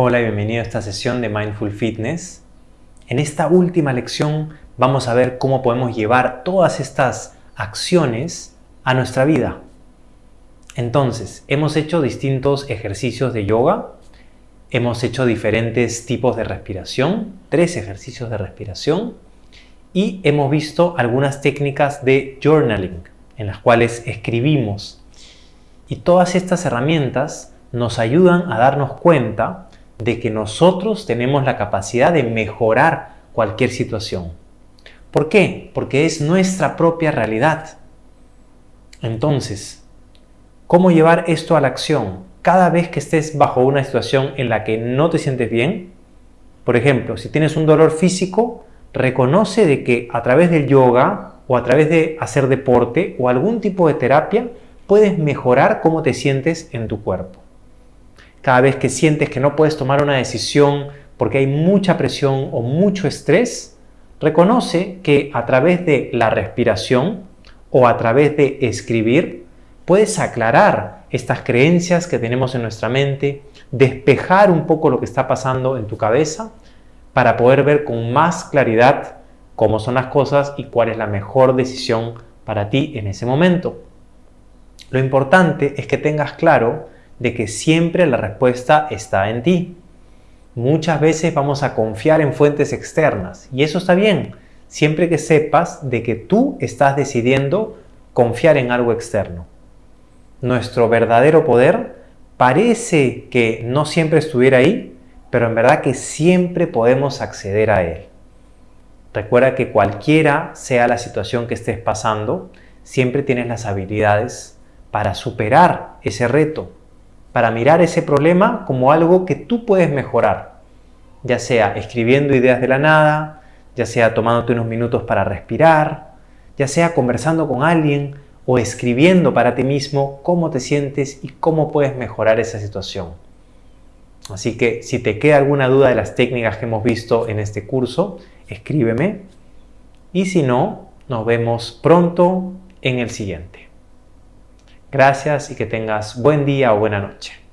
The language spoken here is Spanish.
Hola y bienvenido a esta sesión de Mindful Fitness. En esta última lección vamos a ver cómo podemos llevar todas estas acciones a nuestra vida. Entonces, hemos hecho distintos ejercicios de yoga, hemos hecho diferentes tipos de respiración, tres ejercicios de respiración, y hemos visto algunas técnicas de journaling, en las cuales escribimos. Y todas estas herramientas nos ayudan a darnos cuenta de que nosotros tenemos la capacidad de mejorar cualquier situación. ¿Por qué? Porque es nuestra propia realidad. Entonces, ¿cómo llevar esto a la acción? Cada vez que estés bajo una situación en la que no te sientes bien, por ejemplo, si tienes un dolor físico, reconoce de que a través del yoga o a través de hacer deporte o algún tipo de terapia, puedes mejorar cómo te sientes en tu cuerpo. Cada vez que sientes que no puedes tomar una decisión porque hay mucha presión o mucho estrés, reconoce que a través de la respiración o a través de escribir, puedes aclarar estas creencias que tenemos en nuestra mente, despejar un poco lo que está pasando en tu cabeza para poder ver con más claridad cómo son las cosas y cuál es la mejor decisión para ti en ese momento. Lo importante es que tengas claro de que siempre la respuesta está en ti. Muchas veces vamos a confiar en fuentes externas y eso está bien, siempre que sepas de que tú estás decidiendo confiar en algo externo. Nuestro verdadero poder parece que no siempre estuviera ahí, pero en verdad que siempre podemos acceder a él. Recuerda que cualquiera sea la situación que estés pasando, siempre tienes las habilidades para superar ese reto, para mirar ese problema como algo que tú puedes mejorar, ya sea escribiendo ideas de la nada, ya sea tomándote unos minutos para respirar, ya sea conversando con alguien o escribiendo para ti mismo cómo te sientes y cómo puedes mejorar esa situación. Así que si te queda alguna duda de las técnicas que hemos visto en este curso, escríbeme. Y si no, nos vemos pronto en el siguiente. Gracias y que tengas buen día o buena noche.